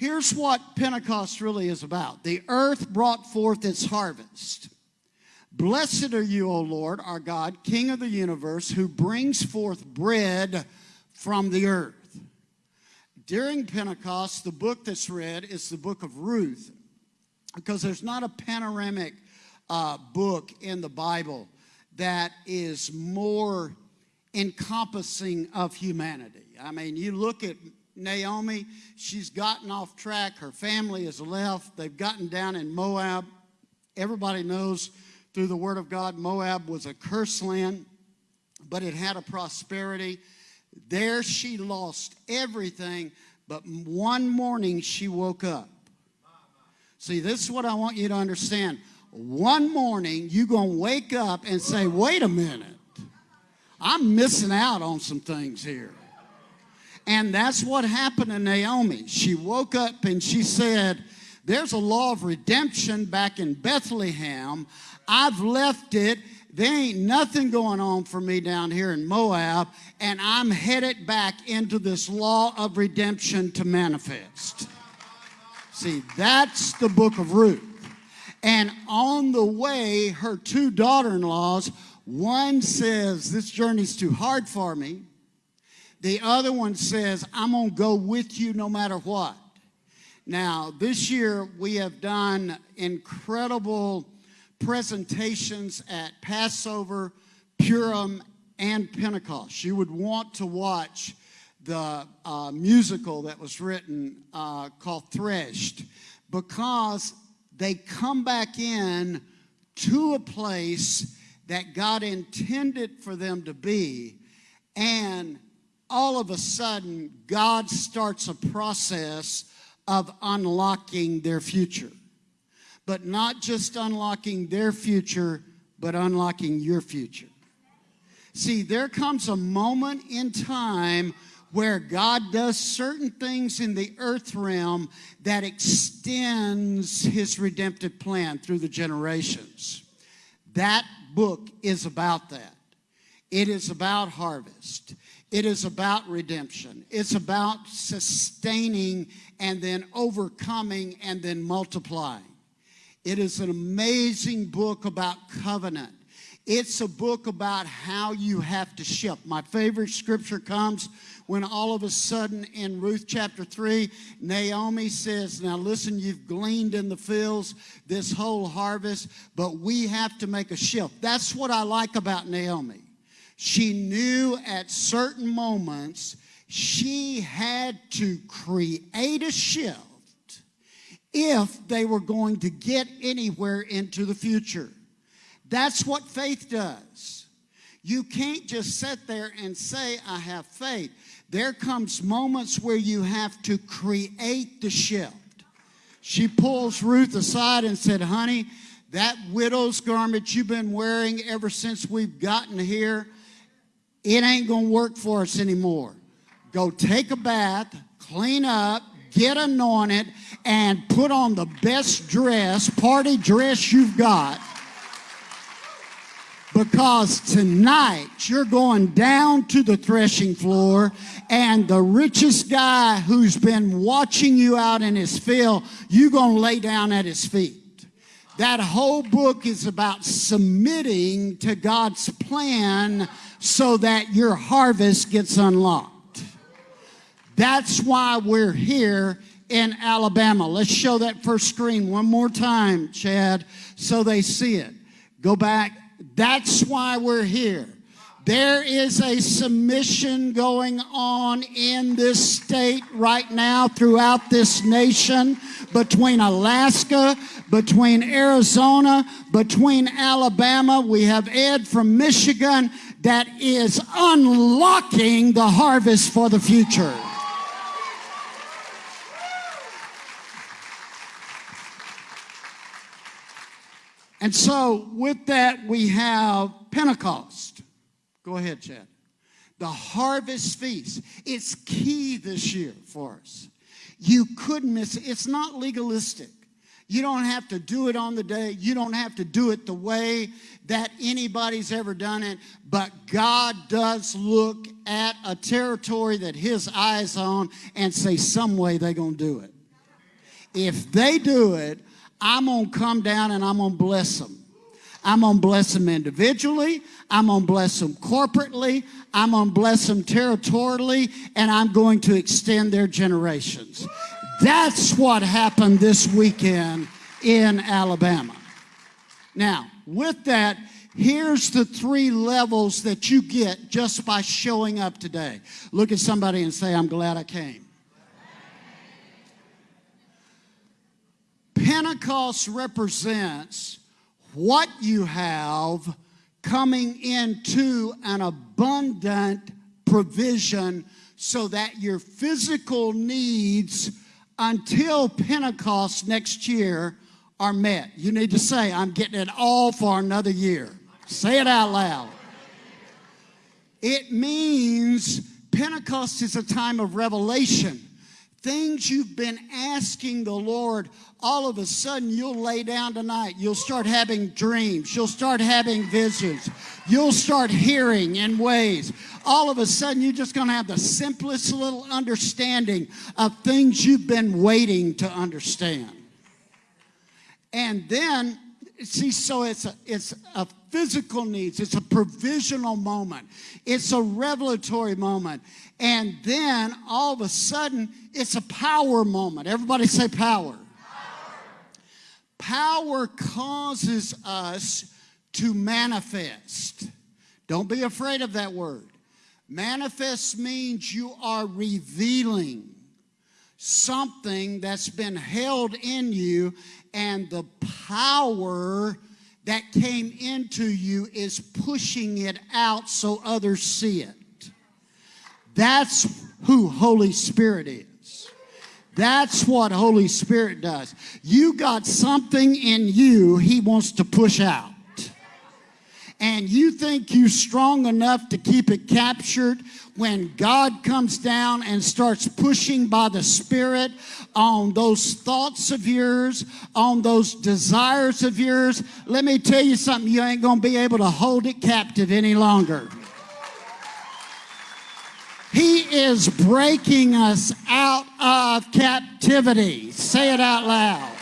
Here's what Pentecost really is about the earth brought forth its harvest. Blessed are you, O Lord, our God, King of the universe, who brings forth bread from the earth. During Pentecost, the book that's read is the book of Ruth, because there's not a panoramic uh, book in the Bible that is more encompassing of humanity. I mean, you look at Naomi, she's gotten off track. Her family has left. They've gotten down in Moab. Everybody knows through the Word of God, Moab was a cursed land, but it had a prosperity. There she lost everything, but one morning she woke up. See, this is what I want you to understand. One morning you're going to wake up and say, wait a minute, I'm missing out on some things here. And that's what happened to Naomi. She woke up and she said, There's a law of redemption back in Bethlehem. I've left it. There ain't nothing going on for me down here in Moab, and I'm headed back into this law of redemption to manifest. See, that's the book of Ruth. And on the way, her two daughter in laws, one says, This journey's too hard for me. The other one says, I'm going to go with you no matter what. Now, this year we have done incredible presentations at Passover, Purim, and Pentecost. You would want to watch the uh, musical that was written uh, called Threshed because they come back in to a place that God intended for them to be and all of a sudden, God starts a process of unlocking their future. But not just unlocking their future, but unlocking your future. See, there comes a moment in time where God does certain things in the earth realm that extends his redemptive plan through the generations. That book is about that. It is about harvest. It is about redemption. It's about sustaining and then overcoming and then multiplying. It is an amazing book about covenant. It's a book about how you have to ship. My favorite scripture comes when all of a sudden in Ruth chapter 3, Naomi says, Now listen, you've gleaned in the fields this whole harvest, but we have to make a shift. That's what I like about Naomi. She knew at certain moments she had to create a shift if they were going to get anywhere into the future. That's what faith does. You can't just sit there and say, I have faith. There comes moments where you have to create the shift. She pulls Ruth aside and said, honey, that widow's garment you've been wearing ever since we've gotten here, it ain't going to work for us anymore. Go take a bath, clean up, get anointed, and put on the best dress, party dress you've got. Because tonight you're going down to the threshing floor, and the richest guy who's been watching you out in his field, you're going to lay down at his feet. That whole book is about submitting to God's plan so that your harvest gets unlocked. That's why we're here in Alabama. Let's show that first screen one more time, Chad, so they see it. Go back. That's why we're here. There is a submission going on in this state right now throughout this nation between Alaska, between Arizona, between Alabama. We have Ed from Michigan that is unlocking the harvest for the future. And so, with that, we have Pentecost. Go ahead, Chad. The harvest feast. It's key this year for us. You couldn't miss it. It's not legalistic. You don't have to do it on the day. You don't have to do it the way that anybody's ever done it. But God does look at a territory that his eyes on and say, some way they're going to do it. If they do it, I'm going to come down and I'm going to bless them. I'm going to bless them individually. I'm going to bless them corporately. I'm going to bless them territorially. And I'm going to extend their generations. That's what happened this weekend in Alabama. Now, with that, here's the three levels that you get just by showing up today. Look at somebody and say, I'm glad I came. Pentecost represents what you have coming into an abundant provision so that your physical needs until Pentecost next year are met. You need to say, I'm getting it all for another year. Say it out loud. It means Pentecost is a time of revelation. Things you've been asking the Lord, all of a sudden you'll lay down tonight. You'll start having dreams. You'll start having visions. You'll start hearing in ways. All of a sudden you're just going to have the simplest little understanding of things you've been waiting to understand. And then, see, so it's a, it's a physical needs. It's a provisional moment. It's a revelatory moment. And then all of a sudden, it's a power moment. Everybody say power. Power, causes us to manifest. Don't be afraid of that word. Manifest means you are revealing something that's been held in you and the power that came into you is pushing it out so others see it. That's who Holy Spirit is. That's what Holy Spirit does. You got something in you he wants to push out. And you think you're strong enough to keep it captured when God comes down and starts pushing by the Spirit on those thoughts of yours, on those desires of yours, let me tell you something, you ain't going to be able to hold it captive any longer. He is breaking us out of captivity. Say it out loud.